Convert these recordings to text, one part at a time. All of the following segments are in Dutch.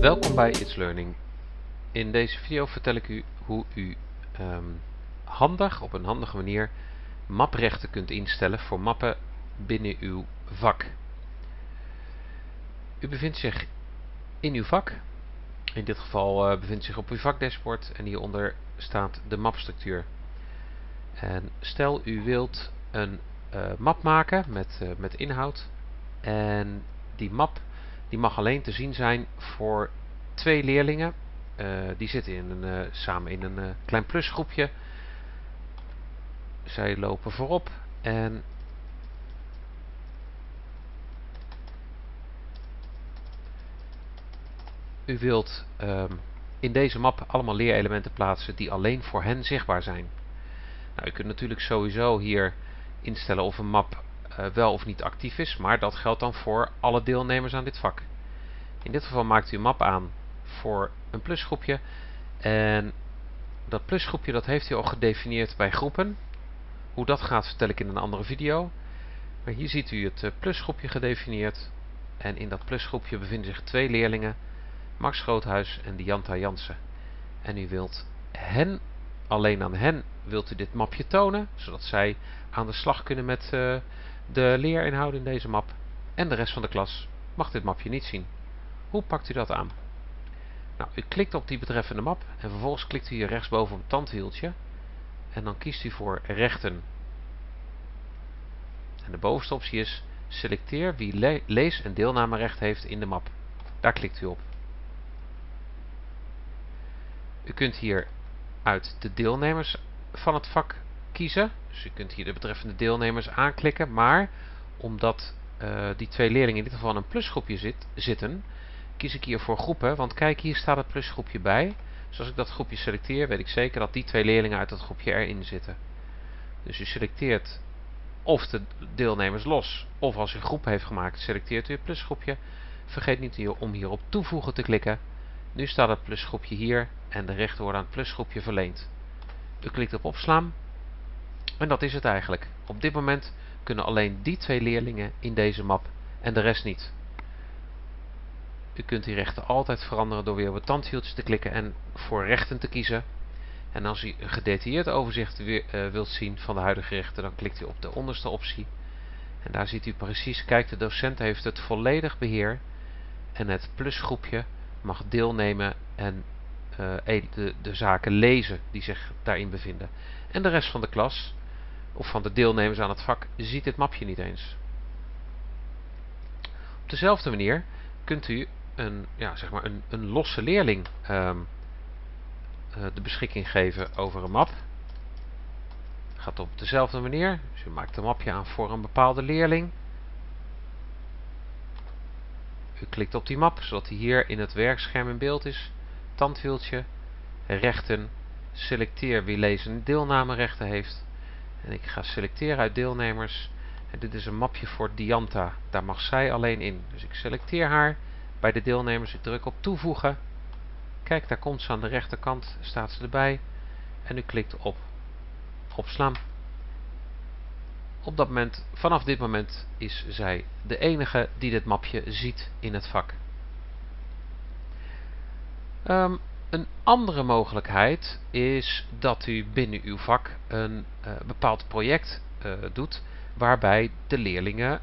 Welkom bij It's Learning. In deze video vertel ik u hoe u ehm, handig, op een handige manier, maprechten kunt instellen voor mappen binnen uw vak. U bevindt zich in uw vak. In dit geval uh, bevindt zich op uw vakdashboard en hieronder staat de mapstructuur. En stel u wilt een uh, map maken met, uh, met inhoud en die map die mag alleen te zien zijn voor twee leerlingen. Uh, die zitten in een, uh, samen in een uh, klein plusgroepje. Zij lopen voorop en u wilt um, in deze map allemaal leerelementen plaatsen die alleen voor hen zichtbaar zijn. Nou, u kunt natuurlijk sowieso hier instellen of een map wel of niet actief is, maar dat geldt dan voor alle deelnemers aan dit vak. In dit geval maakt u een map aan voor een plusgroepje en dat plusgroepje dat heeft u al gedefinieerd bij groepen. Hoe dat gaat vertel ik in een andere video. Maar hier ziet u het uh, plusgroepje gedefinieerd en in dat plusgroepje bevinden zich twee leerlingen, Max Groothuis en Dianta Jansen. En u wilt hen, alleen aan hen, wilt u dit mapje tonen, zodat zij aan de slag kunnen met uh, de leerinhoud in deze map. En de rest van de klas mag dit mapje niet zien. Hoe pakt u dat aan? Nou, u klikt op die betreffende map en vervolgens klikt u hier rechtsboven op het tandwieltje. En dan kiest u voor rechten. En de bovenste optie is selecteer wie le lees- en deelnamerecht heeft in de map. Daar klikt u op. U kunt hier uit de deelnemers van het vak kiezen. Dus u kunt hier de betreffende deelnemers aanklikken. Maar omdat uh, die twee leerlingen in dit geval in een plusgroepje zit, zitten, kies ik hier voor groepen. Want kijk, hier staat het plusgroepje bij. Dus als ik dat groepje selecteer, weet ik zeker dat die twee leerlingen uit dat groepje erin zitten. Dus u selecteert of de deelnemers los, of als u groep heeft gemaakt, selecteert u het plusgroepje. Vergeet niet om hier op toevoegen te klikken. Nu staat het plusgroepje hier en de rechten worden aan het plusgroepje verleend. U klikt op opslaan en dat is het eigenlijk. Op dit moment kunnen alleen die twee leerlingen in deze map en de rest niet. U kunt die rechten altijd veranderen door weer op het tandwieltje te klikken en voor rechten te kiezen. En als u een gedetailleerd overzicht weer, uh, wilt zien van de huidige rechten, dan klikt u op de onderste optie. En daar ziet u precies, kijk de docent heeft het volledig beheer en het plusgroepje mag deelnemen en uh, de, de zaken lezen die zich daarin bevinden. En de rest van de klas, of van de deelnemers aan het vak, ziet dit mapje niet eens. Op dezelfde manier kunt u een, ja, zeg maar een, een losse leerling um, uh, de beschikking geven over een map. Gaat op dezelfde manier. Dus u maakt een mapje aan voor een bepaalde leerling. U klikt op die map, zodat hij hier in het werkscherm in beeld is. Tandwieltje, rechten, selecteer wie lezen en deelnamerechten heeft. En ik ga selecteren uit deelnemers. Dit is een mapje voor Dianta. Daar mag zij alleen in. Dus ik selecteer haar bij de deelnemers. Ik druk op toevoegen. Kijk, daar komt ze aan de rechterkant. Staat ze erbij. En u klikt op opslaan. Op dat moment, vanaf dit moment is zij de enige die dit mapje ziet in het vak. Um, een andere mogelijkheid is dat u binnen uw vak een uh, bepaald project uh, doet waarbij de leerlingen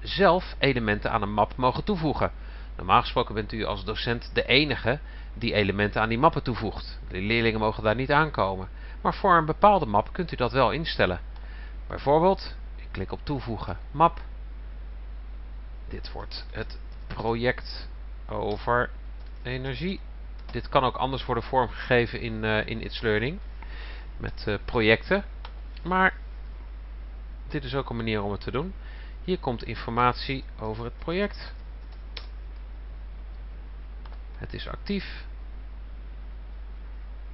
zelf elementen aan een map mogen toevoegen. Normaal gesproken bent u als docent de enige die elementen aan die mappen toevoegt. De leerlingen mogen daar niet aankomen. Maar voor een bepaalde map kunt u dat wel instellen. Bijvoorbeeld, ik klik op toevoegen map. Dit wordt het project over energie. Dit kan ook anders worden vormgegeven in, uh, in It's Learning. Met uh, projecten. Maar dit is ook een manier om het te doen. Hier komt informatie over het project. Het is actief.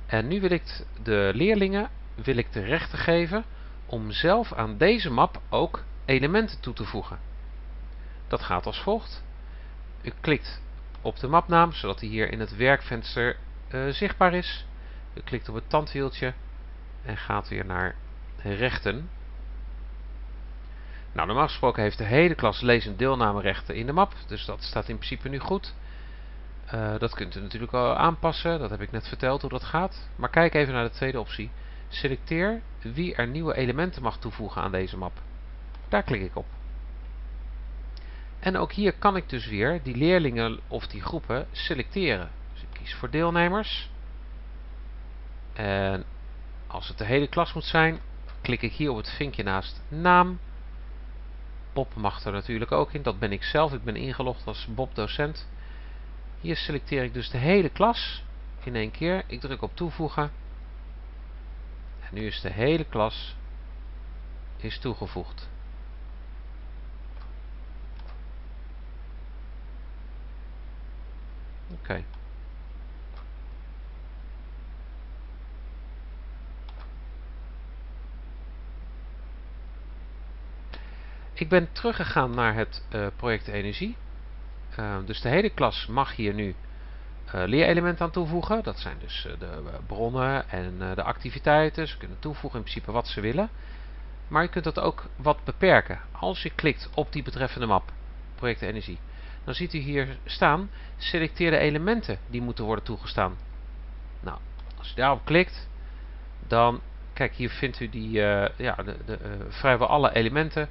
En nu wil ik de leerlingen wil ik de rechten geven om zelf aan deze map ook elementen toe te voegen. Dat gaat als volgt. U klikt op de mapnaam, zodat die hier in het werkvenster uh, zichtbaar is. U klikt op het tandwieltje en gaat weer naar rechten. Nou, normaal gesproken heeft de hele klas lees- en deelnamerechten in de map, dus dat staat in principe nu goed. Uh, dat kunt u natuurlijk al aanpassen, dat heb ik net verteld hoe dat gaat. Maar kijk even naar de tweede optie. Selecteer wie er nieuwe elementen mag toevoegen aan deze map. Daar klik ik op. En ook hier kan ik dus weer die leerlingen of die groepen selecteren. Dus ik kies voor deelnemers. En als het de hele klas moet zijn, klik ik hier op het vinkje naast naam. Bob mag er natuurlijk ook in, dat ben ik zelf. Ik ben ingelogd als Bob docent. Hier selecteer ik dus de hele klas in één keer. Ik druk op toevoegen. En nu is de hele klas is toegevoegd. Oké. Ik ben teruggegaan naar het uh, project energie. Uh, dus de hele klas mag hier nu uh, leerelementen aan toevoegen. Dat zijn dus de bronnen en de activiteiten. Ze kunnen toevoegen in principe wat ze willen. Maar je kunt dat ook wat beperken. Als je klikt op die betreffende map, project energie, dan ziet u hier staan, selecteer de elementen die moeten worden toegestaan. Nou, als u daarop klikt, dan, kijk hier vindt u die, ja, de, de, vrijwel alle elementen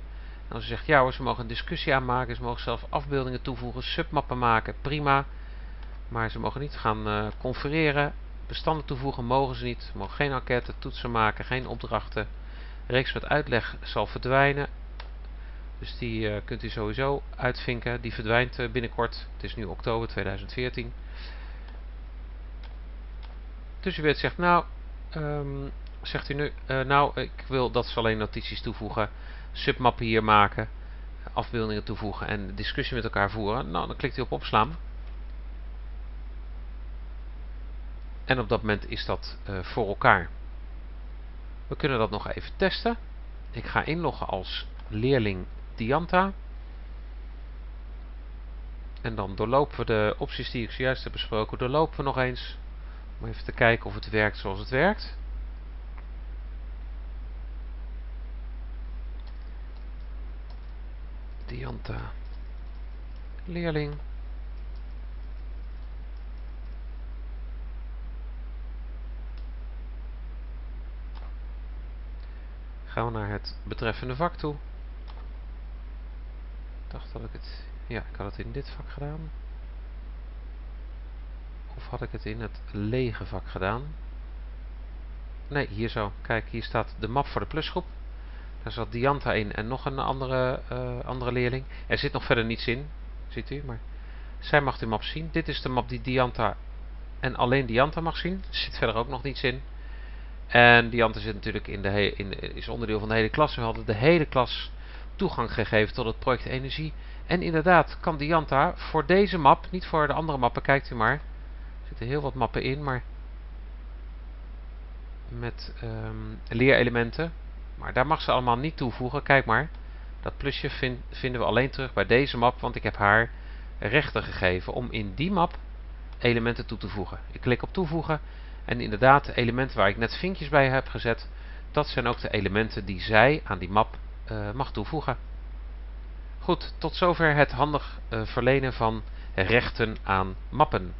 als je zegt, ja hoor, ze mogen een discussie aanmaken, ze mogen zelf afbeeldingen toevoegen, submappen maken, prima. Maar ze mogen niet gaan uh, confereren, bestanden toevoegen mogen ze niet. Ze mogen geen enquête, toetsen maken, geen opdrachten. Reeks met uitleg zal verdwijnen. Dus die uh, kunt u sowieso uitvinken. Die verdwijnt uh, binnenkort. Het is nu oktober 2014. Dus u weet zegt, nou, um, zegt u nu, nou, ik wil dat ze alleen notities toevoegen submappen hier maken, afbeeldingen toevoegen en discussie met elkaar voeren. Nou, dan klikt u op opslaan. En op dat moment is dat uh, voor elkaar. We kunnen dat nog even testen. Ik ga inloggen als leerling Dianta. En dan doorlopen we de opties die ik zojuist heb besproken, doorlopen we nog eens. Om even te kijken of het werkt zoals het werkt. Leerling. Gaan we naar het betreffende vak toe. Ik dacht dat ik het... Ja, ik had het in dit vak gedaan. Of had ik het in het lege vak gedaan? Nee, hier zo. Kijk, hier staat de map voor de plusgroep. Daar zat Dianta in en nog een andere, uh, andere leerling. Er zit nog verder niets in, ziet u. Maar zij mag de map zien. Dit is de map die Dianta en alleen Dianta mag zien. Er zit verder ook nog niets in. En Dianta zit natuurlijk in de in, is onderdeel van de hele klas. We hadden de hele klas toegang gegeven tot het project Energie. En inderdaad kan Dianta voor deze map, niet voor de andere mappen, kijkt u maar. Er zitten heel wat mappen in, maar met um, leerelementen. Maar daar mag ze allemaal niet toevoegen. Kijk maar, dat plusje vinden we alleen terug bij deze map, want ik heb haar rechten gegeven om in die map elementen toe te voegen. Ik klik op toevoegen en inderdaad de elementen waar ik net vinkjes bij heb gezet, dat zijn ook de elementen die zij aan die map uh, mag toevoegen. Goed, tot zover het handig uh, verlenen van rechten aan mappen.